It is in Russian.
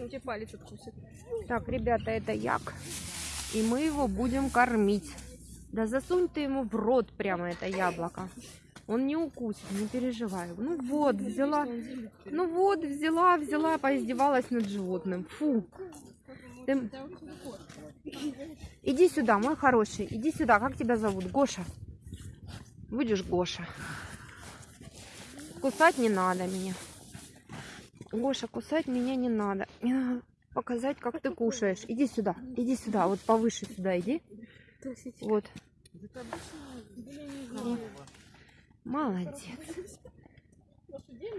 Он тебе палец откусит. Так, ребята, это як. И мы его будем кормить. Да засунь ты ему в рот прямо это яблоко. Он не укусит, не переживай. Ну вот, взяла. Ну вот, взяла, взяла, поиздевалась над животным. Фу. Ты- Иди сюда, мой хороший. Иди сюда. Как тебя зовут? Гоша. Будешь Гоша. Кусать не надо меня. Гоша, кусать меня не надо. Мне надо показать, как ты кушаешь. Иди сюда. Иди сюда. Вот повыше сюда иди. Вот. Молодец.